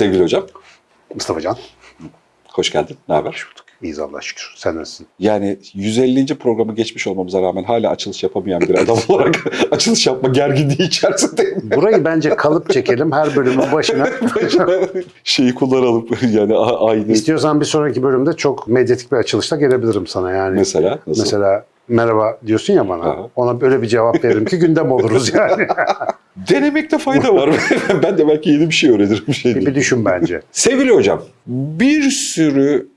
Sevgili hocam, Mustafa Can. hoş geldin. Ne haber? İyiyiz Allah'a şükür. Sen nasılsın? Yani 150. programı geçmiş olmamıza rağmen hala açılış yapamayan bir adam olarak açılış yapma gerginliği içerisindeyim. Burayı bence kalıp çekelim her bölümün başına. Şeyi kullanalım yani aynı İstiyorsan bir sonraki bölümde çok medyatik bir açılışla gelebilirim sana yani. mesela. Nasıl? Mesela merhaba diyorsun ya bana. Aha. Ona böyle bir cevap veririm ki gündem oluruz yani. Denemekte fayda var. ben de belki yeni bir şey öğrenirim. Bir şey bir, düşün bence. Sevgili hocam, bir sürü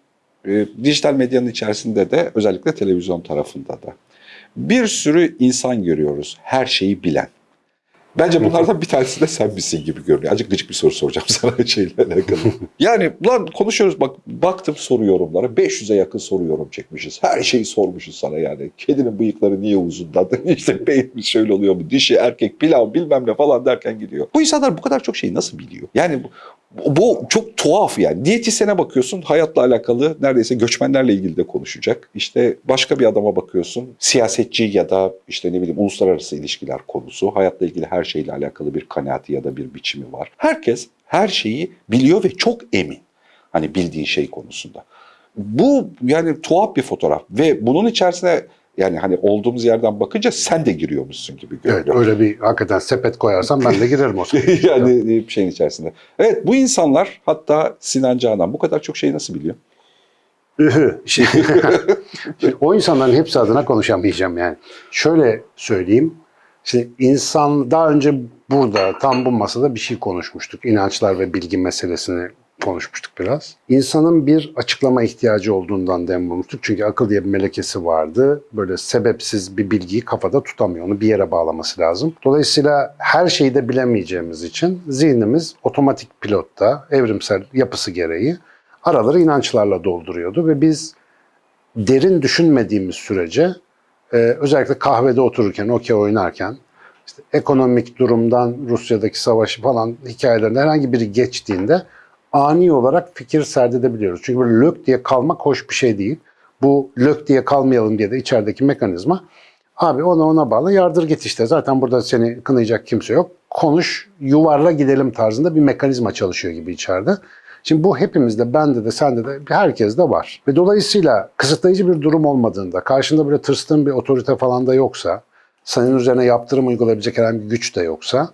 e, dijital medyanın içerisinde de özellikle televizyon tarafında da bir sürü insan görüyoruz. Her şeyi bilen. Bence bunlardan bir tanesi de sen misin gibi görünüyor. Azıcık gıcık bir soru soracağım sana şeyle alakalı. yani lan konuşuyoruz bak baktım soru yorumlara 500'e yakın soru yorum çekmişiz. Her şeyi sormuşuz sana yani. Kedinin bıyıkları niye uzundan? işte beyin şöyle oluyor mu? Dişi, erkek, pilav bilmem ne falan derken gidiyor. Bu insanlar bu kadar çok şeyi nasıl biliyor? Yani bu, çok tuhaf yani. Diyetisyene bakıyorsun hayatla alakalı neredeyse göçmenlerle ilgili de konuşacak. İşte başka bir adama bakıyorsun siyasetçi ya da işte ne bileyim uluslararası ilişkiler konusu. Hayatla ilgili her şeyle alakalı bir kanaati ya da bir biçimi var. Herkes her şeyi biliyor ve çok emin. Hani bildiği şey konusunda. Bu yani tuhaf bir fotoğraf ve bunun içerisine yani hani olduğumuz yerden bakınca sen de giriyormuşsun gibi Evet görünüyor. öyle bir hakikaten sepet koyarsam ben de girerim o yani bir şeyin içerisinde. Evet bu insanlar hatta Sinan Canan bu kadar çok şeyi nasıl biliyor? Şimdi, şimdi o insanların hepsi adına konuşamayacağım yani. Şöyle söyleyeyim. Şimdi insan daha önce burada tam bu masada bir şey konuşmuştuk. İnançlar ve bilgi meselesini konuşmuştuk biraz. İnsanın bir açıklama ihtiyacı olduğundan dem vurmuştuk. Çünkü akıl diye bir melekesi vardı. Böyle sebepsiz bir bilgiyi kafada tutamıyor. Onu bir yere bağlaması lazım. Dolayısıyla her şeyi de bilemeyeceğimiz için zihnimiz otomatik pilotta, evrimsel yapısı gereği araları inançlarla dolduruyordu ve biz derin düşünmediğimiz sürece e, özellikle kahvede otururken, okey oynarken işte ekonomik durumdan Rusya'daki savaşı falan hikayelerinde herhangi biri geçtiğinde ani olarak fikir serdedebiliyoruz. Çünkü böyle lök diye kalmak hoş bir şey değil. Bu lök diye kalmayalım diye de içerideki mekanizma abi ona ona bağlı yardır git işte zaten burada seni kınayacak kimse yok. Konuş yuvarla gidelim tarzında bir mekanizma çalışıyor gibi içeride. Şimdi bu hepimizde, bende de, sende de, herkes de var. Ve dolayısıyla kısıtlayıcı bir durum olmadığında, karşında böyle tırstığın bir otorite falan da yoksa, senin üzerine yaptırım uygulayabilecek herhangi bir güç de yoksa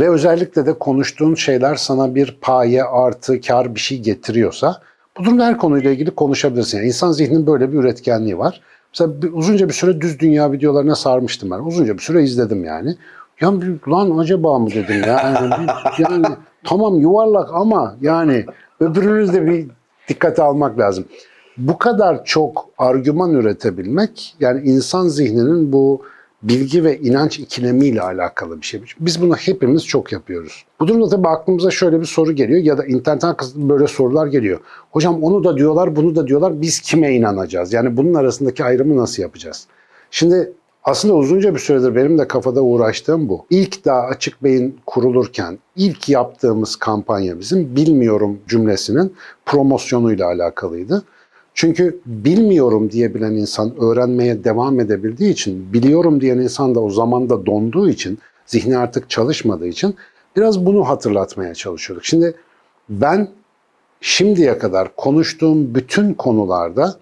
ve özellikle de konuştuğun şeyler sana bir paye, artı, kar bir şey getiriyorsa bu durumda her konuyla ilgili konuşabilirsin. Yani insan zihninin böyle bir üretkenliği var. Mesela bir, uzunca bir süre düz dünya videolarına sarmıştım ben. Uzunca bir süre izledim yani. Ya lan acaba mı dedim ya. Yani, yani tamam yuvarlak ama yani öbürünü de bir dikkate almak lazım. Bu kadar çok argüman üretebilmek yani insan zihninin bu bilgi ve inanç ikilemiyle alakalı bir şey. Biz bunu hepimiz çok yapıyoruz. Bu durumda tabii aklımıza şöyle bir soru geliyor ya da internetten böyle sorular geliyor. Hocam onu da diyorlar, bunu da diyorlar. Biz kime inanacağız? Yani bunun arasındaki ayrımı nasıl yapacağız? Şimdi aslında uzunca bir süredir benim de kafada uğraştığım bu. İlk daha açık beyin kurulurken ilk yaptığımız kampanya bizim bilmiyorum cümlesinin promosyonuyla alakalıydı. Çünkü bilmiyorum diyebilen insan öğrenmeye devam edebildiği için, biliyorum diyen insan da o zamanda donduğu için, zihni artık çalışmadığı için biraz bunu hatırlatmaya çalışıyorduk. Şimdi ben şimdiye kadar konuştuğum bütün konularda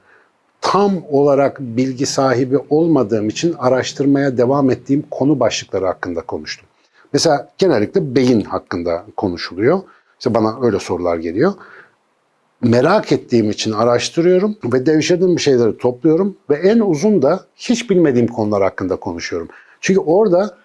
tam olarak bilgi sahibi olmadığım için araştırmaya devam ettiğim konu başlıkları hakkında konuştum. Mesela genellikle beyin hakkında konuşuluyor. İşte bana öyle sorular geliyor. Merak ettiğim için araştırıyorum ve devşirdiğim bir şeyleri topluyorum ve en uzun da hiç bilmediğim konular hakkında konuşuyorum. Çünkü orada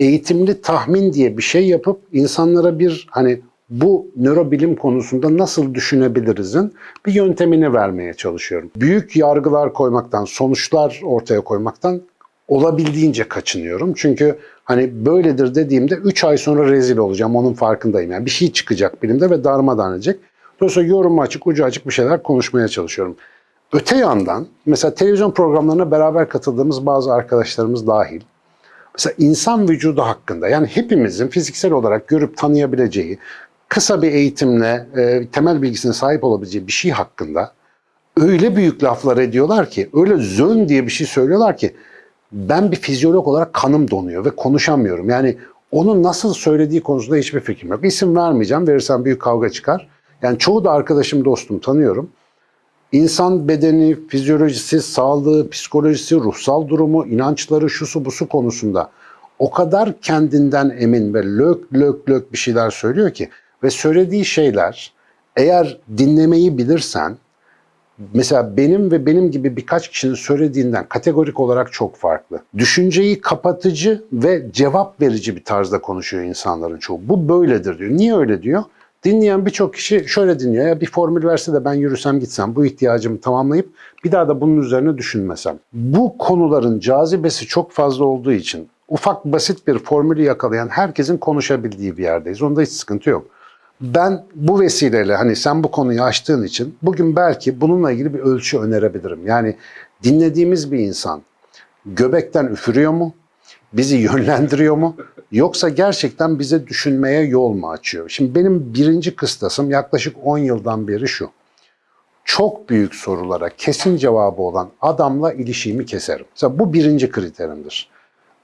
eğitimli tahmin diye bir şey yapıp insanlara bir hani bu nörobilim konusunda nasıl düşünebilirizin bir yöntemini vermeye çalışıyorum. Büyük yargılar koymaktan, sonuçlar ortaya koymaktan olabildiğince kaçınıyorum. Çünkü hani böyledir dediğimde 3 ay sonra rezil olacağım onun farkındayım. Yani bir şey çıkacak bilimde ve darmadağın edecek. Dolayısıyla yorum açık, ucu açık bir şeyler konuşmaya çalışıyorum. Öte yandan mesela televizyon programlarına beraber katıldığımız bazı arkadaşlarımız dahil Mesela insan vücudu hakkında yani hepimizin fiziksel olarak görüp tanıyabileceği, kısa bir eğitimle e, temel bilgisine sahip olabileceği bir şey hakkında öyle büyük laflar ediyorlar ki, öyle zön diye bir şey söylüyorlar ki ben bir fizyolog olarak kanım donuyor ve konuşamıyorum. Yani Onu nasıl söylediği konusunda hiçbir fikrim yok. İsim vermeyeceğim. Verirsem büyük kavga çıkar. Yani çoğu da arkadaşım, dostum tanıyorum. İnsan bedeni, fizyolojisi, sağlığı, psikolojisi, ruhsal durumu, inançları, şusu busu konusunda o kadar kendinden emin ve lök lök lök bir şeyler söylüyor ki ve söylediği şeyler eğer dinlemeyi bilirsen mesela benim ve benim gibi birkaç kişinin söylediğinden kategorik olarak çok farklı. Düşünceyi kapatıcı ve cevap verici bir tarzda konuşuyor insanların çoğu. Bu böyledir diyor. Niye öyle diyor? Dinleyen birçok kişi şöyle dinliyor. Ya bir formül verse de ben yürüsem gitsem bu ihtiyacımı tamamlayıp bir daha da bunun üzerine düşünmesem. Bu konuların cazibesi çok fazla olduğu için ufak basit bir formülü yakalayan herkesin konuşabildiği bir yerdeyiz. Onda hiç sıkıntı yok. Ben bu vesileyle hani sen bu konuyu açtığın için bugün belki bununla ilgili bir ölçü önerebilirim. Yani dinlediğimiz bir insan göbekten üfürüyor mu? Bizi yönlendiriyor mu? Yoksa gerçekten bize düşünmeye yol mu açıyor? Şimdi benim birinci kıstasım yaklaşık 10 yıldan beri şu. Çok büyük sorulara kesin cevabı olan adamla ilişiğimi keserim. Mesela bu birinci kriterimdir.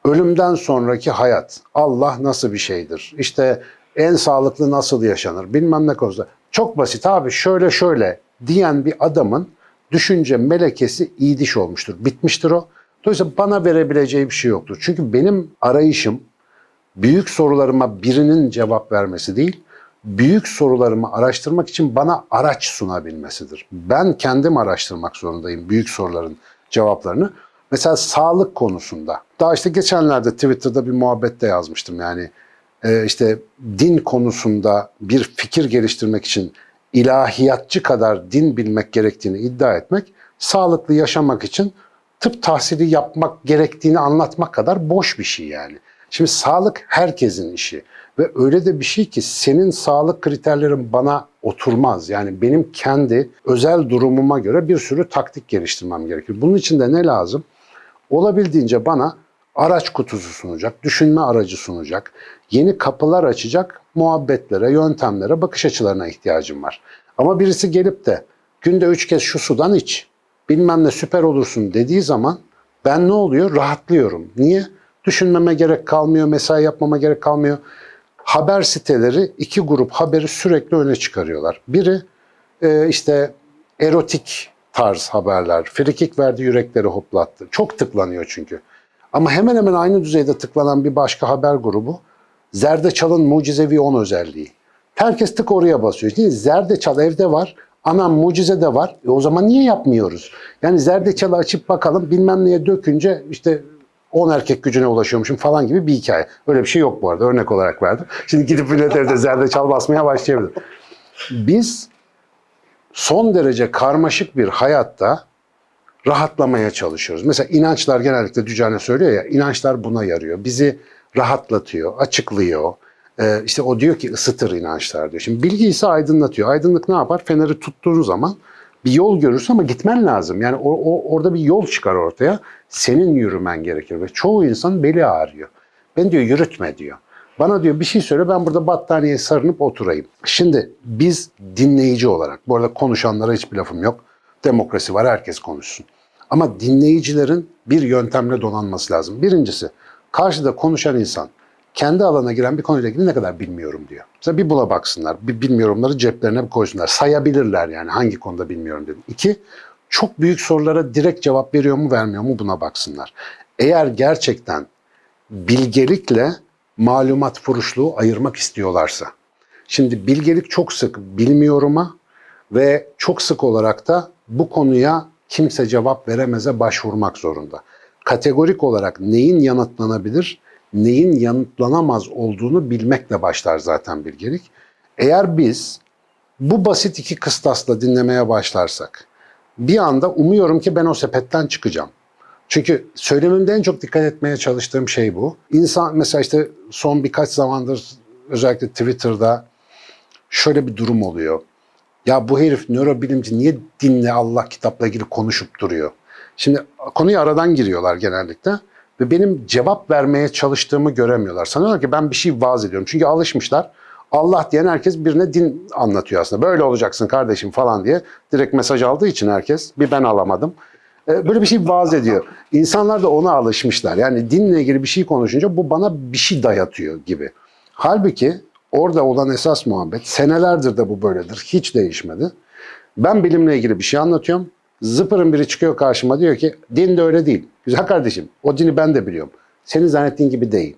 Ölümden sonraki hayat, Allah nasıl bir şeydir? İşte en sağlıklı nasıl yaşanır? Bilmem ne konusunda. Çok basit abi şöyle şöyle diyen bir adamın düşünce melekesi iyi diş olmuştur. Bitmiştir o. Dolayısıyla bana verebileceği bir şey yoktur. Çünkü benim arayışım büyük sorularıma birinin cevap vermesi değil, büyük sorularımı araştırmak için bana araç sunabilmesidir. Ben kendim araştırmak zorundayım büyük soruların cevaplarını. Mesela sağlık konusunda. Daha işte geçenlerde Twitter'da bir muhabbette yazmıştım yani. e, işte din konusunda bir fikir geliştirmek için ilahiyatçı kadar din bilmek gerektiğini iddia etmek, sağlıklı yaşamak için tıp tahsili yapmak gerektiğini anlatmak kadar boş bir şey yani. Şimdi sağlık herkesin işi ve öyle de bir şey ki senin sağlık kriterlerin bana oturmaz. Yani benim kendi özel durumuma göre bir sürü taktik geliştirmem gerekir. Bunun için de ne lazım? Olabildiğince bana araç kutusu sunacak, düşünme aracı sunacak, yeni kapılar açacak muhabbetlere, yöntemlere, bakış açılarına ihtiyacım var. Ama birisi gelip de günde üç kez şu sudan iç, bilmem ne süper olursun dediği zaman ben ne oluyor? Rahatlıyorum. Niye? Düşünmeme gerek kalmıyor, mesai yapmama gerek kalmıyor. Haber siteleri iki grup haberi sürekli öne çıkarıyorlar. Biri e, işte erotik tarz haberler. Frikik verdi yürekleri hoplattı. Çok tıklanıyor çünkü. Ama hemen hemen aynı düzeyde tıklanan bir başka haber grubu Zerdeçal'ın mucizevi 10 özelliği. Herkes tık oraya basıyor. Değil? Zerdeçal evde var. Anam mucize de var. E o zaman niye yapmıyoruz? Yani zerdeçalı açıp bakalım bilmem neye dökünce işte 10 erkek gücüne ulaşıyormuşum falan gibi bir hikaye. Öyle bir şey yok bu arada. Örnek olarak verdim. Şimdi gidip millet evde zerdeçal basmaya başlayabilir. Biz son derece karmaşık bir hayatta rahatlamaya çalışıyoruz. Mesela inançlar genellikle Dücane söylüyor ya, inançlar buna yarıyor. Bizi rahatlatıyor, açıklıyor. Ee, işte o diyor ki ısıtır inançlar diyor. Şimdi bilgi ise aydınlatıyor. Aydınlık ne yapar? Feneri tuttuğun zaman bir yol görürsün ama gitmen lazım. Yani o, o- orada bir yol çıkar ortaya. Senin yürümen gerekir ve çoğu insan beli ağrıyor. Ben diyor yürütme diyor. Bana diyor bir şey söyle ben burada battaniyeye sarınıp oturayım. Şimdi biz dinleyici olarak, bu arada konuşanlara hiçbir lafım yok. Demokrasi var herkes konuşsun. Ama dinleyicilerin bir yöntemle donanması lazım. Birincisi karşıda konuşan insan kendi alana giren bir konuyla ilgili ne kadar bilmiyorum diyor. Mesela bir bula baksınlar, bir bilmiyorumları ceplerine koysunlar. Sayabilirler yani hangi konuda bilmiyorum dedim. İki, çok büyük sorulara direkt cevap veriyor mu vermiyor mu buna baksınlar. Eğer gerçekten bilgelikle malumat furuşluğu ayırmak istiyorlarsa. Şimdi bilgelik çok sık bilmiyoruma ve çok sık olarak da bu konuya kimse cevap veremeze başvurmak zorunda. Kategorik olarak neyin yanıtlanabilir, neyin yanıtlanamaz olduğunu bilmekle başlar zaten bilgelik. Eğer biz bu basit iki kıstasla dinlemeye başlarsak bir anda umuyorum ki ben o sepetten çıkacağım. Çünkü söylemimde en çok dikkat etmeye çalıştığım şey bu. İnsan mesela işte son birkaç zamandır özellikle Twitter'da şöyle bir durum oluyor. Ya bu herif nörobilimci niye dinle Allah kitapla ilgili konuşup duruyor? Şimdi konuya aradan giriyorlar genellikle ve benim cevap vermeye çalıştığımı göremiyorlar. Sanıyorlar ki ben bir şey vaaz ediyorum. Çünkü alışmışlar. Allah diyen herkes birine din anlatıyor aslında. Böyle olacaksın kardeşim falan diye. Direkt mesaj aldığı için herkes. Bir ben alamadım. E, Böyle bir şey vaaz ediyor. İnsanlar da ona alışmışlar. Yani dinle ilgili bir şey konuşunca bu bana bir şey dayatıyor gibi. Halbuki orada olan esas muhabbet senelerdir de bu böyledir. Hiç değişmedi. Ben bilimle ilgili bir şey anlatıyorum. Zıpırın biri çıkıyor karşıma diyor ki din de öyle değil. Güzel kardeşim o dini ben de biliyorum. Senin zannettiğin gibi değil.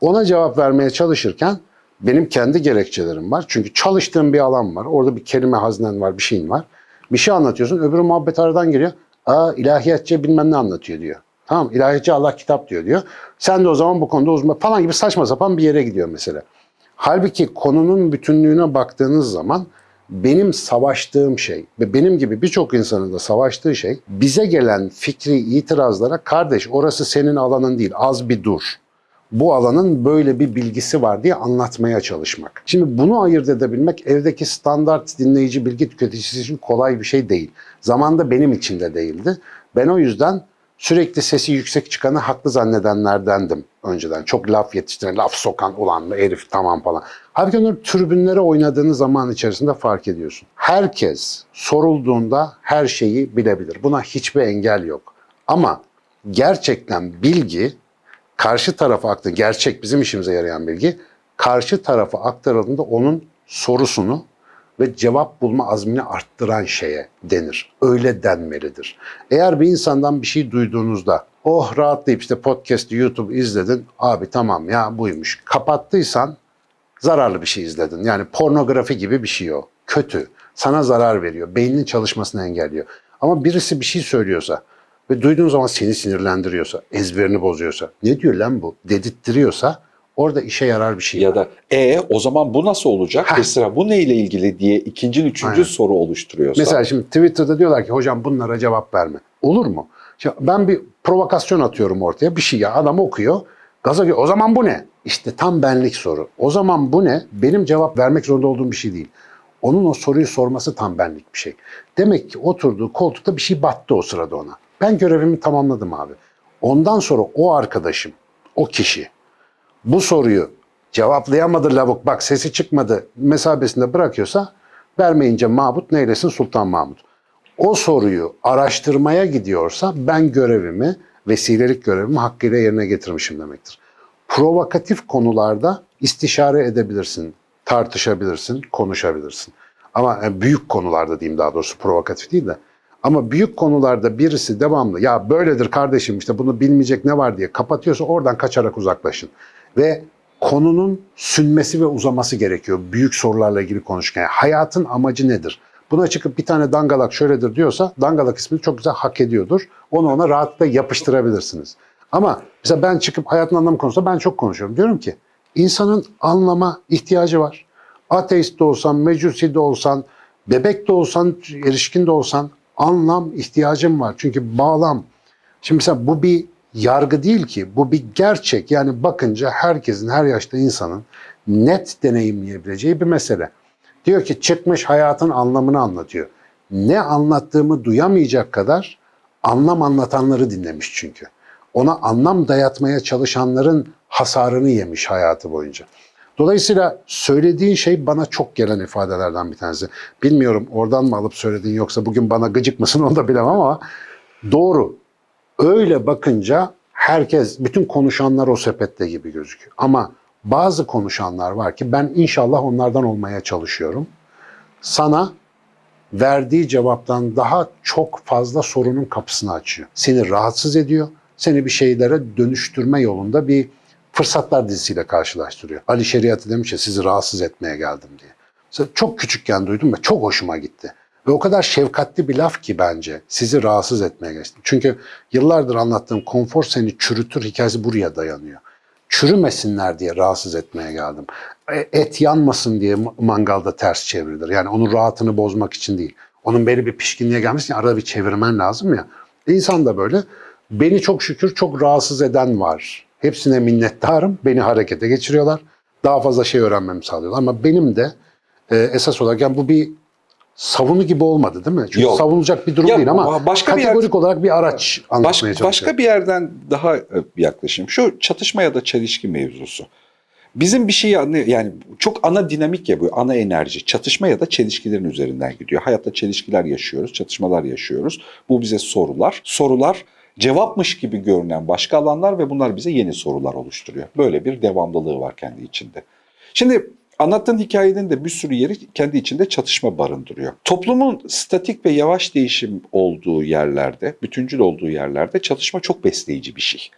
Ona cevap vermeye çalışırken benim kendi gerekçelerim var. Çünkü çalıştığım bir alan var. Orada bir kelime haznen var, bir şeyin var. Bir şey anlatıyorsun. Öbürü muhabbet aradan geliyor. Aa ilahiyatçı bilmem ne anlatıyor diyor. Tamam ilahiyatçı Allah kitap diyor diyor. Sen de o zaman bu konuda uzman falan gibi saçma sapan bir yere gidiyor mesela. Halbuki konunun bütünlüğüne baktığınız zaman benim savaştığım şey ve benim gibi birçok insanın da savaştığı şey bize gelen fikri itirazlara kardeş orası senin alanın değil az bir dur. Bu alanın böyle bir bilgisi var diye anlatmaya çalışmak. Şimdi bunu ayırt edebilmek evdeki standart dinleyici bilgi tüketicisi için kolay bir şey değil. Zamanda benim için de değildi. Ben o yüzden sürekli sesi yüksek çıkanı haklı zannedenlerdendim önceden. Çok laf yetiştiren, laf sokan ulan herif tamam falan. Halbuki onları tribünlere oynadığınız zaman içerisinde fark ediyorsun. Herkes sorulduğunda her şeyi bilebilir. Buna hiçbir engel yok. Ama gerçekten bilgi karşı tarafa aktı gerçek bizim işimize yarayan bilgi karşı tarafa aktarıldığında onun sorusunu ve cevap bulma azmini arttıran şeye denir. Öyle denmelidir. Eğer bir insandan bir şey duyduğunuzda oh rahatlayıp işte podcast, YouTube izledin. Abi tamam ya buymuş. Kapattıysan zararlı bir şey izledin. Yani pornografi gibi bir şey o. Kötü. Sana zarar veriyor. Beyninin çalışmasını engelliyor. Ama birisi bir şey söylüyorsa ve duyduğun zaman seni sinirlendiriyorsa, ezberini bozuyorsa, ne diyor lan bu dedirttiriyorsa orada işe yarar bir şey Ya var. da e o zaman bu nasıl olacak? Heh. Mesela bu neyle ilgili diye ikinci, üçüncü Aynen. soru oluşturuyorsa. Mesela şimdi Twitter'da diyorlar ki hocam bunlara cevap verme. Olur mu? Şimdi ben bir provokasyon atıyorum ortaya. Bir şey ya adam okuyor. Gaza geliyor. O zaman bu ne? İşte tam benlik soru. O zaman bu ne? Benim cevap vermek zorunda olduğum bir şey değil. Onun o soruyu sorması tam benlik bir şey. Demek ki oturduğu koltukta bir şey battı o sırada ona. Ben görevimi tamamladım abi. Ondan sonra o arkadaşım, o kişi bu soruyu cevaplayamadı lavuk bak sesi çıkmadı mesabesinde bırakıyorsa vermeyince Mahmut neylesin Sultan Mahmut. O soruyu araştırmaya gidiyorsa ben görevimi, vesilelik görevimi hakkıyla yerine getirmişim demektir. Provokatif konularda istişare edebilirsin, tartışabilirsin, konuşabilirsin. Ama e, büyük konularda diyeyim daha doğrusu provokatif değil de. Ama büyük konularda birisi devamlı ya böyledir kardeşim işte bunu bilmeyecek ne var diye kapatıyorsa oradan kaçarak uzaklaşın. Ve konunun sünmesi ve uzaması gerekiyor büyük sorularla ilgili konuşurken. Yani hayatın amacı nedir? Buna çıkıp bir tane dangalak şöyledir diyorsa dangalak ismini çok güzel hak ediyordur. Onu ona rahatlıkla yapıştırabilirsiniz. Ama mesela ben çıkıp hayatın anlamı konusunda ben çok konuşuyorum. Diyorum ki insanın anlama ihtiyacı var. Ateist de olsan, mecusi de olsan, bebek de olsan, erişkin de olsan anlam ihtiyacım var. Çünkü bağlam. Şimdi mesela bu bir yargı değil ki. Bu bir gerçek. Yani bakınca herkesin, her yaşta insanın net deneyimleyebileceği bir mesele. Diyor ki çıkmış hayatın anlamını anlatıyor. Ne anlattığımı duyamayacak kadar anlam anlatanları dinlemiş çünkü. Ona anlam dayatmaya çalışanların hasarını yemiş hayatı boyunca. Dolayısıyla söylediğin şey bana çok gelen ifadelerden bir tanesi. Bilmiyorum oradan mı alıp söylediğin yoksa bugün bana gıcık mısın onu da bilemem ama doğru. Öyle bakınca herkes, bütün konuşanlar o sepette gibi gözüküyor. Ama bazı konuşanlar var ki ben inşallah onlardan olmaya çalışıyorum. Sana verdiği cevaptan daha çok fazla sorunun kapısını açıyor. Seni rahatsız ediyor. Seni bir şeylere dönüştürme yolunda bir fırsatlar dizisiyle karşılaştırıyor. Ali Şeriatı demiş ya sizi rahatsız etmeye geldim diye. Mesela çok küçükken duydum ve çok hoşuma gitti. Ve o kadar şefkatli bir laf ki bence sizi rahatsız etmeye geçtim. Çünkü yıllardır anlattığım konfor seni çürütür hikayesi buraya dayanıyor. Çürümesinler diye rahatsız etmeye geldim. E, Et yanmasın diye mangalda ters çevrilir. Yani onun rahatını bozmak için değil. Onun belli bir pişkinliğe gelmesi için arada bir çevirmen lazım ya. İnsan da böyle. Beni çok şükür çok rahatsız eden var. Hepsine minnettarım. Beni harekete geçiriyorlar. Daha fazla şey öğrenmemi sağlıyorlar. Ama benim de e, esas olarak yani bu bir savunu gibi olmadı değil mi? Çünkü Yok. savunulacak bir durum Ya, değil ama başka bir kategorik olarak bir araç anlatmaya Baş, çalışıyorum. başka bir yerden daha e, bir yaklaşım. Şu çatışma ya da çelişki mevzusu. Bizim bir anlıyor yani çok ana dinamik ya bu ana enerji çatışma ya da çelişkilerin üzerinden gidiyor. Hayatta çelişkiler yaşıyoruz, çatışmalar yaşıyoruz. Bu bize sorular. Sorular cevapmış gibi görünen başka alanlar ve bunlar bize yeni sorular oluşturuyor. Böyle bir devamlılığı var kendi içinde. Şimdi anlattığın hikayenin de bir sürü yeri kendi içinde çatışma barındırıyor. Toplumun statik ve yavaş değişim olduğu yerlerde, bütüncül olduğu yerlerde çatışma çok besleyici bir şey.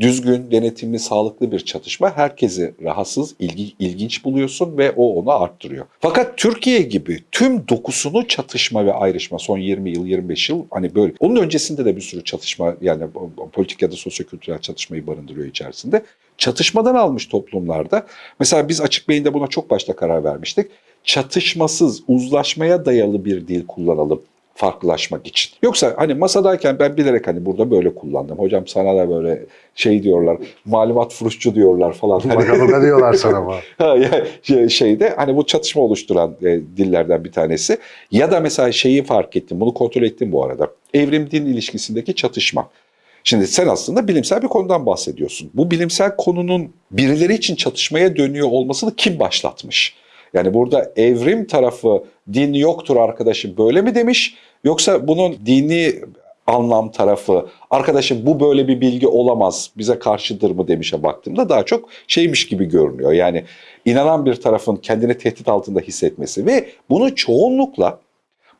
Düzgün, denetimli, sağlıklı bir çatışma herkesi rahatsız, ilgi, ilginç buluyorsun ve o onu arttırıyor. Fakat Türkiye gibi tüm dokusunu çatışma ve ayrışma son 20 yıl, 25 yıl hani böyle. Onun öncesinde de bir sürü çatışma yani politik ya da sosyokültürel çatışmayı barındırıyor içerisinde. Çatışmadan almış toplumlarda mesela biz açık beyinde buna çok başta karar vermiştik. Çatışmasız, uzlaşmaya dayalı bir dil kullanalım farklılaşmak için. Yoksa hani masadayken ben bilerek hani burada böyle kullandım. Hocam sana da böyle şey diyorlar, malumat furuşçu diyorlar falan. Hani- Bakalım ne diyorlar sana bu. Ha, şey- şeyde hani bu çatışma oluşturan e, dillerden bir tanesi. Ya da mesela şeyi fark ettim, bunu kontrol ettim bu arada. Evrim din ilişkisindeki çatışma. Şimdi sen aslında bilimsel bir konudan bahsediyorsun. Bu bilimsel konunun birileri için çatışmaya dönüyor olmasını kim başlatmış? Yani burada evrim tarafı din yoktur arkadaşım böyle mi demiş? Yoksa bunun dini anlam tarafı arkadaşım bu böyle bir bilgi olamaz bize karşıdır mı demişe baktığımda daha çok şeymiş gibi görünüyor. Yani inanan bir tarafın kendini tehdit altında hissetmesi ve bunu çoğunlukla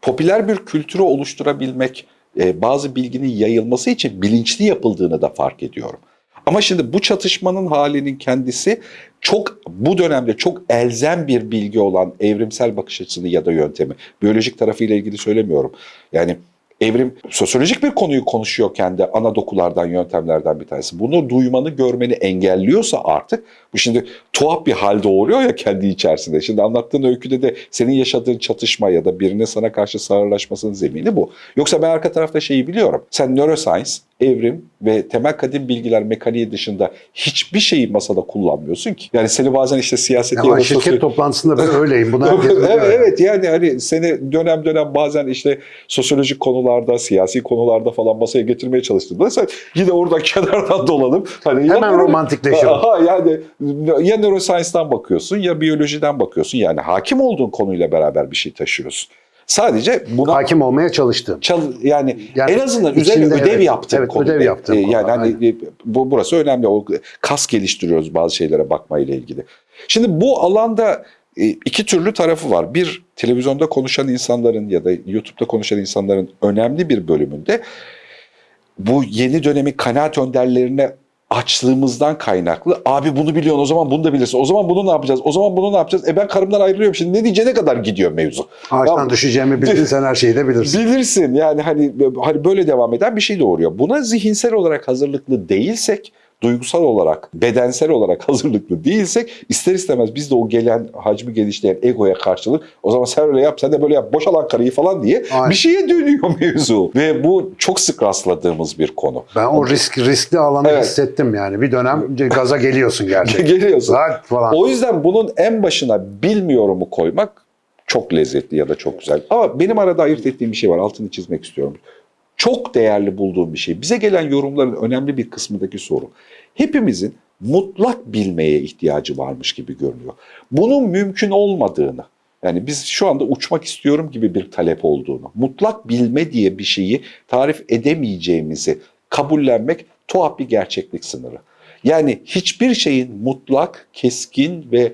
popüler bir kültürü oluşturabilmek, e, bazı bilginin yayılması için bilinçli yapıldığını da fark ediyorum. Ama şimdi bu çatışmanın halinin kendisi çok bu dönemde çok elzem bir bilgi olan evrimsel bakış açısını ya da yöntemi. Biyolojik tarafıyla ilgili söylemiyorum. Yani evrim sosyolojik bir konuyu konuşuyorken de ana dokulardan, yöntemlerden bir tanesi. Bunu duymanı, görmeni engelliyorsa artık bu şimdi tuhaf bir hal doğuruyor ya kendi içerisinde. Şimdi anlattığın öyküde de senin yaşadığın çatışma ya da birine sana karşı sağırlaşmasının zemini bu. Yoksa ben arka tarafta şeyi biliyorum. Sen neuroscience, evrim ve temel kadim bilgiler mekaniği dışında hiçbir şeyi masada kullanmıyorsun ki. Yani seni bazen işte siyaseti Ama şirket sosyo- toplantısında ben öyleyim. Buna evet, evet yani hani seni dönem dönem bazen işte sosyolojik konularda, siyasi konularda falan masaya getirmeye çalıştığında sen yine oradan kenardan dolanıp hani Hemen ya- romantikleşiyor. Aha, yani ya neuroscience'dan bakıyorsun ya biyolojiden bakıyorsun. Yani hakim olduğun konuyla beraber bir şey taşıyorsun. Sadece buna Hakim olmaya çalıştım. çal yani, Yani en azından üzerine ödev evet, yaptığın evet, ödev yaptığın Ee, konu, Yani hani e, bu burası önemli. O kas geliştiriyoruz bazı şeylere bakmayla ilgili. Şimdi bu alanda e, iki türlü tarafı var. Bir televizyonda konuşan insanların ya da YouTube'da konuşan insanların önemli bir bölümünde bu yeni dönemin kanaat önderlerine açlığımızdan kaynaklı. Abi bunu biliyorsun o zaman bunu da bilirsin. O zaman bunu ne yapacağız? O zaman bunu ne yapacağız? E ben karımdan ayrılıyorum şimdi ne diyeceğine kadar gidiyor mevzu. Ağaçtan Ya- düşeceğimi bildin sen her şeyi de bilirsin. Bilirsin yani hani hani böyle devam eden bir şey doğuruyor. Buna zihinsel olarak hazırlıklı değilsek, duygusal olarak, bedensel olarak hazırlıklı değilsek ister istemez biz de o gelen hacmi genişleyen egoya karşılık o zaman sen öyle yap sen de böyle yap boşalan karıyı falan diye Aynen. bir şeye dönüyor mevzu. Ve bu çok sık rastladığımız bir konu. Ben o risk riskli alanı Evet. hissettim yani. Bir dönem gaza geliyorsun gerçekten. Geliyorsun. Zaten falan. O yüzden bunun en başına bilmiyorumu koymak çok lezzetli ya da çok güzel. Ama benim arada ayırt ettiğim bir şey var. Altını çizmek istiyorum. Çok değerli bulduğum bir şey. Bize gelen yorumların önemli bir kısmındaki soru. Hepimizin mutlak bilmeye ihtiyacı varmış gibi görünüyor. Bunun mümkün olmadığını, yani biz şu anda uçmak istiyorum gibi bir talep olduğunu, mutlak bilme diye bir şeyi tarif edemeyeceğimizi kabullenmek tuhaf bir gerçeklik sınırı. Yani hiçbir şeyin mutlak, keskin ve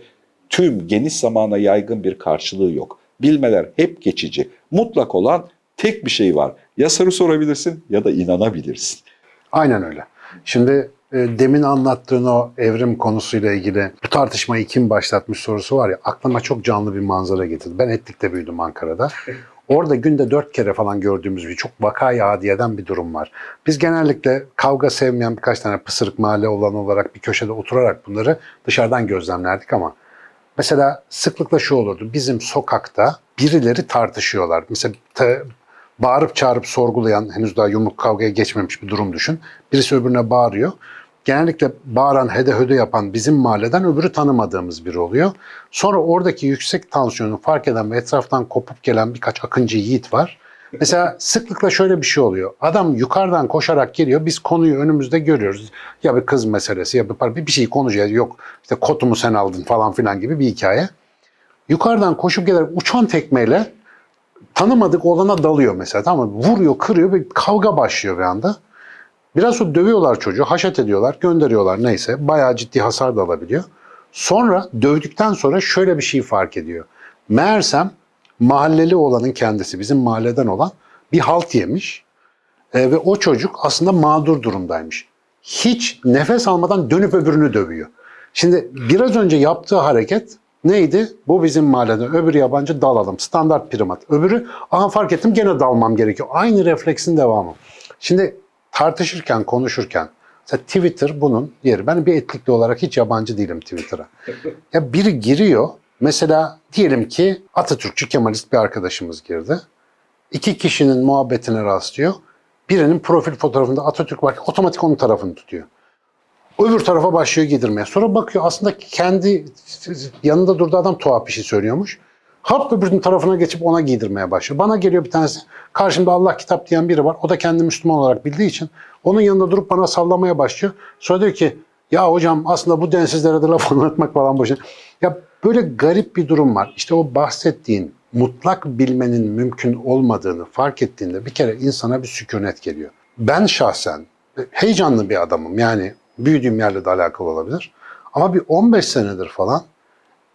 tüm geniş zamana yaygın bir karşılığı yok. Bilmeler hep geçici. Mutlak olan tek bir şey var. Ya soru sorabilirsin ya da inanabilirsin. Aynen öyle. Şimdi e, demin anlattığın o evrim konusuyla ilgili bu tartışmayı kim başlatmış sorusu var ya aklıma çok canlı bir manzara getirdi. Ben Etlik'te büyüdüm Ankara'da. Orada günde dört kere falan gördüğümüz bir çok vakayı adiyeden bir durum var. Biz genellikle kavga sevmeyen birkaç tane pısırık mahalle olan olarak bir köşede oturarak bunları dışarıdan gözlemlerdik ama Mesela sıklıkla şu olurdu. Bizim sokakta birileri tartışıyorlar. Mesela bağırıp çağırıp sorgulayan, henüz daha yumruk kavgaya geçmemiş bir durum düşün. Birisi öbürüne bağırıyor. Genellikle bağıran, hede höde yapan bizim mahalleden öbürü tanımadığımız biri oluyor. Sonra oradaki yüksek tansiyonu fark eden ve etraftan kopup gelen birkaç akıncı yiğit var. Mesela sıklıkla şöyle bir şey oluyor. Adam yukarıdan koşarak geliyor. Biz konuyu önümüzde görüyoruz. Ya bir kız meselesi ya bir par- bir şey konuşuyor. Yok işte kotumu sen aldın falan filan gibi bir hikaye. Yukarıdan koşup gelerek uçan tekmeyle tanımadık olana dalıyor mesela. Tamam mı? Vuruyor, kırıyor ve kavga başlıyor bir anda. Biraz sonra dövüyorlar çocuğu, haşet ediyorlar, gönderiyorlar neyse. Bayağı ciddi hasar da alabiliyor. Sonra dövdükten sonra şöyle bir şey fark ediyor. Meğersem mahalleli olanın kendisi, bizim mahalleden olan bir halt yemiş. E, ve o çocuk aslında mağdur durumdaymış. Hiç nefes almadan dönüp öbürünü dövüyor. Şimdi biraz önce yaptığı hareket neydi? Bu bizim mahalleden, öbürü yabancı dalalım. Standart primat. Öbürü, aha fark ettim gene dalmam gerekiyor. Aynı refleksin devamı. Şimdi tartışırken, konuşurken, mesela Twitter bunun yeri. Ben bir etlikli olarak hiç yabancı değilim Twitter'a. Ya biri giriyor, mesela diyelim ki Atatürkçü Kemalist bir arkadaşımız girdi. İki kişinin muhabbetine rastlıyor. Birinin profil fotoğrafında Atatürk var, otomatik onun tarafını tutuyor. Öbür tarafa başlıyor giydirmeye. Sonra bakıyor aslında kendi yanında durduğu adam tuhaf bir şey söylüyormuş. Hap öbürünün tarafına geçip ona giydirmeye başlıyor. Bana geliyor bir tanesi. Karşımda Allah kitap diyen biri var. O da kendi Müslüman olarak bildiği için onun yanında durup bana sallamaya başlıyor. Sonra diyor ki ya hocam aslında bu densizlere de laf anlatmak falan boşuna. Ya böyle garip bir durum var. İşte o bahsettiğin mutlak bilmenin mümkün olmadığını fark ettiğinde bir kere insana bir sükunet geliyor. Ben şahsen heyecanlı bir adamım. Yani büyüdüğüm yerle de alakalı olabilir. Ama bir 15 senedir falan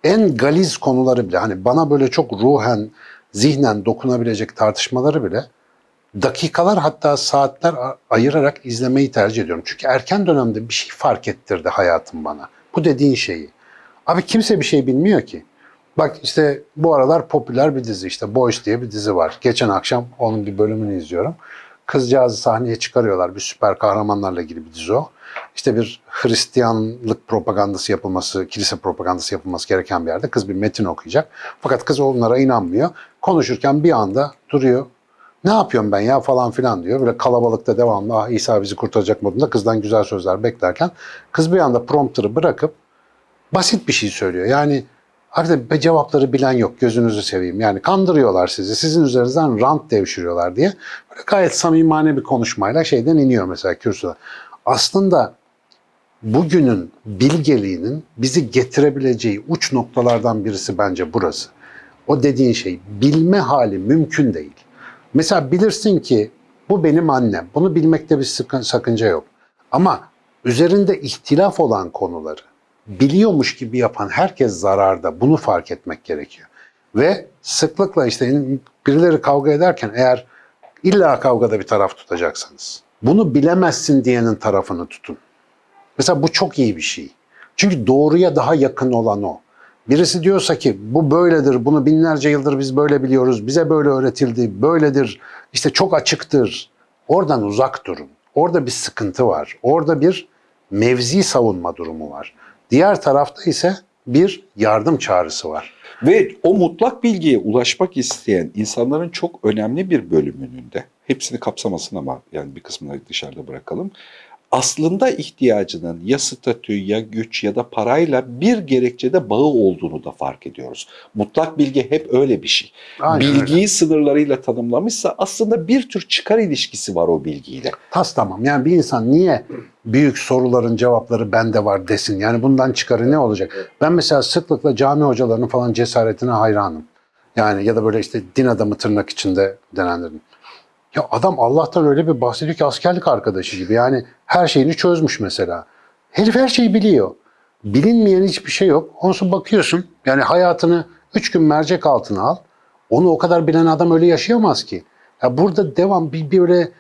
en galiz konuları bile hani bana böyle çok ruhen, zihnen dokunabilecek tartışmaları bile dakikalar hatta saatler ayırarak izlemeyi tercih ediyorum. Çünkü erken dönemde bir şey fark ettirdi hayatım bana. Bu dediğin şeyi. Abi kimse bir şey bilmiyor ki. Bak işte bu aralar popüler bir dizi işte Boys diye bir dizi var. Geçen akşam onun bir bölümünü izliyorum. Kızcağızı sahneye çıkarıyorlar. Bir süper kahramanlarla ilgili bir dizi o. İşte bir Hristiyanlık propagandası yapılması, kilise propagandası yapılması gereken bir yerde kız bir metin okuyacak. Fakat kız onlara inanmıyor. Konuşurken bir anda duruyor. Ne yapıyorum ben ya falan filan diyor. Böyle kalabalıkta devamlı ah İsa bizi kurtaracak modunda kızdan güzel sözler beklerken kız bir anda prompter'ı bırakıp basit bir şey söylüyor. Yani be cevapları bilen yok gözünüzü seveyim. Yani kandırıyorlar sizi. Sizin üzerinizden rant devşiriyorlar diye. Böyle gayet samimane bir konuşmayla şeyden iniyor mesela kürsüden. Aslında bugünün bilgeliğinin bizi getirebileceği uç noktalardan birisi bence burası. O dediğin şey bilme hali mümkün değil. Mesela bilirsin ki bu benim annem. Bunu bilmekte bir sakınca yok. Ama üzerinde ihtilaf olan konuları biliyormuş gibi yapan herkes zararda. Bunu fark etmek gerekiyor. Ve sıklıkla işte birileri kavga ederken eğer illa kavgada bir taraf tutacaksanız bunu bilemezsin diyenin tarafını tutun. Mesela bu çok iyi bir şey. Çünkü doğruya daha yakın olan o. Birisi diyorsa ki bu böyledir, bunu binlerce yıldır biz böyle biliyoruz, bize böyle öğretildi, böyledir, işte çok açıktır. Oradan uzak durun. Orada bir sıkıntı var. Orada bir mevzi savunma durumu var. Diğer tarafta ise bir yardım çağrısı var. Ve o mutlak bilgiye ulaşmak isteyen insanların çok önemli bir bölümünün de hepsini kapsamasın ama yani bir kısmını dışarıda bırakalım. Aslında ihtiyacının ya statü ya güç ya da parayla bir gerekçede bağı olduğunu da fark ediyoruz. Mutlak bilgi hep öyle bir şey. Aynen Bilgiyi sınırlarıyla tanımlamışsa aslında bir tür çıkar ilişkisi var o bilgiyle. Tas tamam. Yani bir insan niye büyük soruların cevapları bende var desin? Yani bundan çıkarı ne olacak? Ben mesela sıklıkla cami hocalarının falan cesaretine hayranım. Yani ya da böyle işte din adamı tırnak içinde denenlerin. Ya adam Allah'tan öyle bir bahsediyor ki askerlik arkadaşı gibi. Yani her şeyini çözmüş mesela. Herif her şeyi biliyor. Bilinmeyen hiçbir şey yok. Sonra bakıyorsun yani hayatını üç gün mercek altına al. Onu o kadar bilen adam öyle yaşayamaz ki. Ya burada devam bir böyle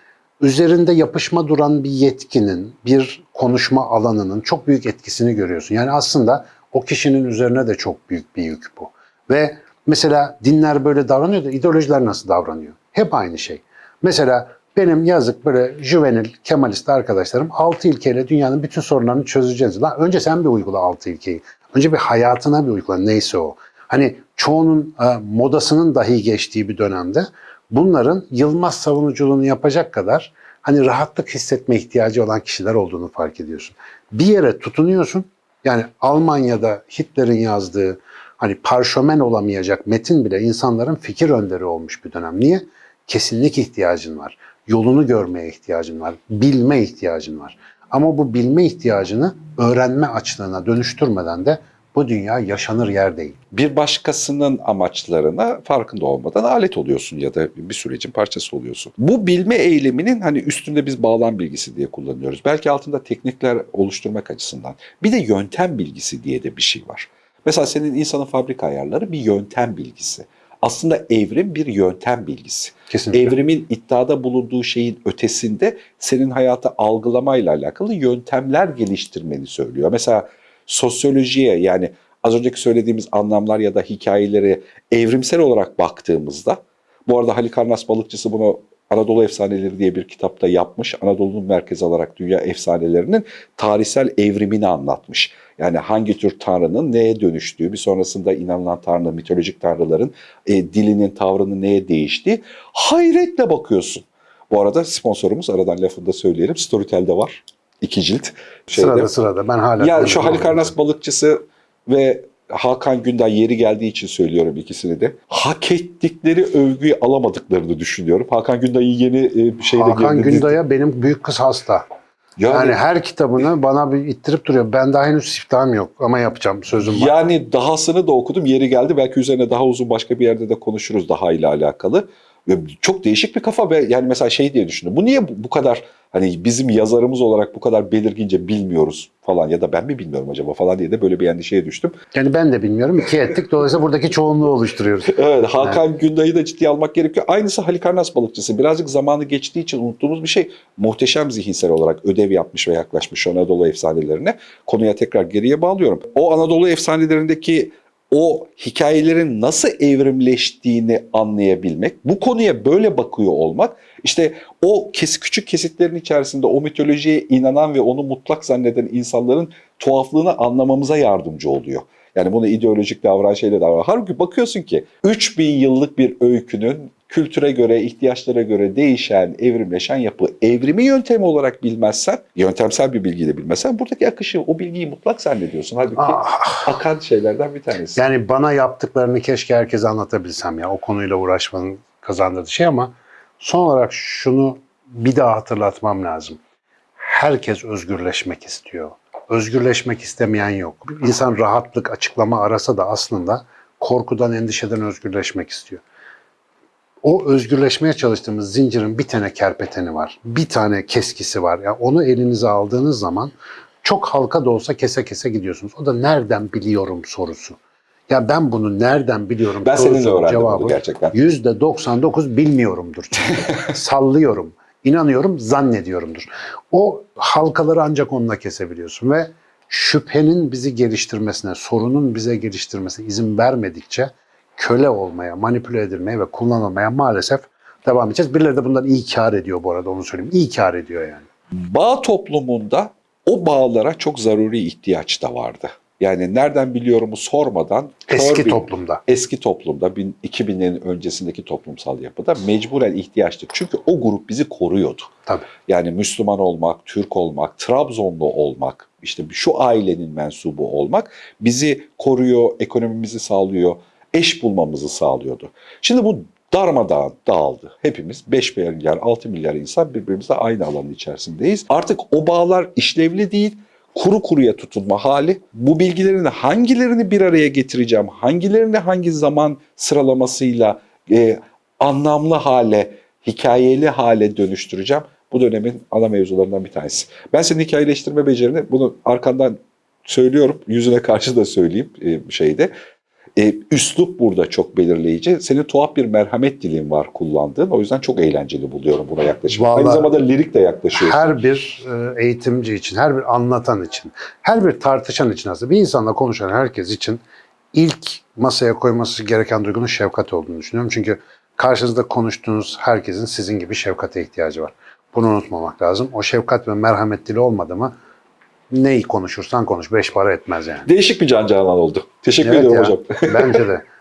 üzerinde yapışma duran bir yetkinin, bir konuşma alanının çok büyük etkisini görüyorsun. Yani aslında o kişinin üzerine de çok büyük bir yük bu. Ve mesela dinler böyle davranıyor da ideolojiler nasıl davranıyor? Hep aynı şey. Mesela benim yazık böyle juvenil, kemalist arkadaşlarım 6 ilkeyle dünyanın bütün sorunlarını çözeceğiz. Lan önce sen bir uygula 6 ilkeyi. Önce bir hayatına bir uygula neyse o. Hani çoğunun e, modasının dahi geçtiği bir dönemde bunların Yılmaz savunuculuğunu yapacak kadar hani rahatlık hissetme ihtiyacı olan kişiler olduğunu fark ediyorsun. Bir yere tutunuyorsun. Yani Almanya'da Hitler'in yazdığı hani parşömen olamayacak metin bile insanların fikir önderi olmuş bir dönem. Niye? Kesinlik ihtiyacın var. Yolunu görmeye ihtiyacın var. Bilme ihtiyacın var. Ama bu bilme ihtiyacını öğrenme açlığına dönüştürmeden de bu dünya yaşanır yer değil. bir başkasının amaçlarına farkında olmadan alet oluyorsun ya da bir sürecin parçası oluyorsun. Bu bilme eyleminin hani üstünde biz bağlam bilgisi diye kullanıyoruz. Belki altında teknikler oluşturmak açısından. Bir de yöntem bilgisi diye de bir şey var. Mesela senin insanın fabrika ayarları bir yöntem bilgisi. Aslında evrim bir yöntem bilgisi. Kesinlikle. Evrimin iddiada bulunduğu şeyin ötesinde senin hayatı algılamayla alakalı yöntemler geliştirmeni söylüyor. Mesela sosyolojiye yani az önceki söylediğimiz anlamlar ya da hikayeleri evrimsel olarak baktığımızda bu arada Halikarnas balıkçısı bunu Anadolu Efsaneleri diye bir kitapta yapmış. Anadolu'nun merkezi olarak dünya efsanelerinin tarihsel evrimini anlatmış. Yani hangi tür tanrının neye dönüştüğü, bir sonrasında inanılan tanrı, mitolojik tanrıların e, dilinin, tavrının neye değiştiği hayretle bakıyorsun. Bu arada sponsorumuz aradan lafını da söyleyelim. Storytel'de var. iki cilt. Şeyde. Sırada sırada ben hala... Ya şu Halikarnas balıkçısı ve Hakan Günday yeri geldiği için söylüyorum ikisini de. Hak ettikleri övgüyü alamadıklarını düşünüyorum. Hakan Günday'ın yeni e, bir şeyle Hakan. Günday'a benim büyük kız hasta. Yani, Yani her kitabını bana bir ittirip duruyor. Ben daha henüz siftahım yok ama yapacağım sözüm var. yani dahasını da okudum. Yeri geldi. Belki üzerine daha uzun başka bir yerde de konuşuruz daha ile alakalı. Çok değişik bir kafa ve yani mesela şey diye düşündüm. Bu niye bu kadar hani bizim yazarımız olarak bu kadar belirgince bilmiyoruz falan ya da ben mi bilmiyorum acaba falan diye de böyle bir endişeye düştüm. Yani ben de bilmiyorum. İki ettik. Dolayısıyla buradaki çoğunluğu oluşturuyoruz. Evet Hakan Günday'ı da ciddiye almak gerekiyor. Aynısı Halikarnas balıkçısı. Birazcık zamanı geçtiği için unuttuğumuz bir şey. Muhteşem zihinsel olarak ödev yapmış ve yaklaşmış Anadolu efsanelerine. Konuya tekrar geriye bağlıyorum. O Anadolu efsanelerindeki o hikayelerin nasıl evrimleştiğini anlayabilmek, bu konuya böyle bakıyor olmak, işte o kes, küçük kesitlerin içerisinde o mitolojiye inanan ve onu mutlak zanneden insanların tuhaflığını anlamamıza yardımcı oluyor. Yani bunu ideolojik davranışıyla davran. Halbuki bakıyorsun ki 3000 yıllık bir öykünün kültüre göre, ihtiyaçlara göre değişen, evrimleşen yapı. Evrimi yöntemi olarak bilmezsen, yöntemsel bir bilgiyle bilmezsen buradaki akışı, o bilgiyi mutlak zannediyorsun. Halbuki Ah. akan şeylerden bir tanesi. Yani bana yaptıklarını keşke herkese anlatabilsem ya. O konuyla uğraşmanın kazandırdığı şey ama son olarak şunu bir daha hatırlatmam lazım. Herkes özgürleşmek istiyor. Özgürleşmek istemeyen yok. İnsan rahatlık, açıklama arasa da aslında korkudan, endişeden özgürleşmek istiyor. O özgürleşmeye çalıştığımız zincirin bir tane kerpeteni var. Bir tane keskisi var. Yani onu elinize aldığınız zaman çok halka da olsa kese kese gidiyorsunuz. O da nereden biliyorum sorusu. Ya ben bunu nereden biliyorum Ben seninle öğrendim bunu cevabı gerçekten. Yüzde 99 bilmiyorumdur. çünkü. Sallıyorum, inanıyorum, zannediyorumdur. O halkaları ancak onunla kesebiliyorsun ve şüphenin bizi geliştirmesine, sorunun bize geliştirmesine izin vermedikçe köle olmaya, manipüle edilmeye ve kullanılmaya maalesef devam edeceğiz. Birileri de bundan iyi kar ediyor bu arada onu söyleyeyim. İyi kar ediyor yani. Bağ toplumunda o bağlara çok zaruri ihtiyaç da vardı. Yani nereden biliyorumu sormadan Eski bir- toplumda. eski toplumda bin- 2000'lerin öncesindeki toplumsal yapıda mecburen ihtiyaçtı. Çünkü o grup bizi koruyordu. Tabii. Yani Müslüman olmak, Türk olmak, Trabzonlu olmak, işte şu ailenin mensubu olmak bizi koruyor, ekonomimizi sağlıyor, eş bulmamızı sağlıyordu. Şimdi bu darmadağın dağıldı. Hepimiz 5 milyar, 6 milyar insan birbirimizle aynı alanın içerisindeyiz. Artık o bağlar işlevli değil, kuru kuruya tutunma hali. Bu bilgilerin hangilerini bir araya getireceğim, hangilerini hangi zaman sıralamasıyla e, anlamlı hale, hikayeli hale dönüştüreceğim. Bu dönemin ana mevzularından bir tanesi. Ben senin hikayeleştirme becerini bunu arkandan söylüyorum. Yüzüne karşı da söyleyeyim e, şeyde. E, üslup burada çok belirleyici. Senin tuhaf bir merhamet dilin var kullandığın. O yüzden çok eğlenceli buluyorum buna yaklaşım. Aynı Vallahi- zamanda lirik de yaklaşıyorsun. Her bir e, eğitimci için, her bir anlatan için, her bir tartışan için aslında bir insanla konuşan herkes için ilk masaya koyması gereken duygunun şefkat olduğunu düşünüyorum. Çünkü karşınızda konuştuğunuz herkesin sizin gibi şefkate ihtiyacı var. Bunu unutmamak lazım. O şefkat ve merhamet dili olmadı mı neyi konuşursan konuş. Beş para etmez yani. Değişik bir can canan oldu. Teşekkür Evet ediyorum ya, hocam. Bence de.